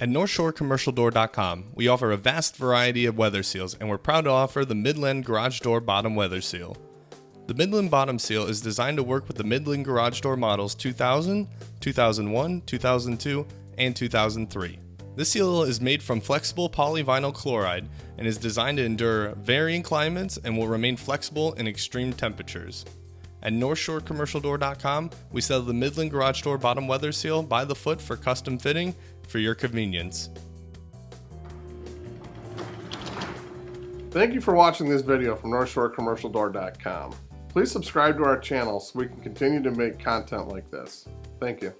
At NorthshoreCommercialDoor.com, we offer a vast variety of weather seals, and we're proud to offer the Midland Garage Door Bottom Weather Seal. The Midland Bottom Seal is designed to work with the Midland Garage Door models 2000, 2001, 2002, and 2003. This seal is made from flexible polyvinyl chloride and is designed to endure varying climates and will remain flexible in extreme temperatures. At NorthshoreCommercialDoor.com, we sell the Midland Garage Door Bottom Weather Seal by the foot for custom fitting for your convenience. Thank you for watching this video from NorthshoreCommercialDoor.com. Please subscribe to our channel so we can continue to make content like this. Thank you.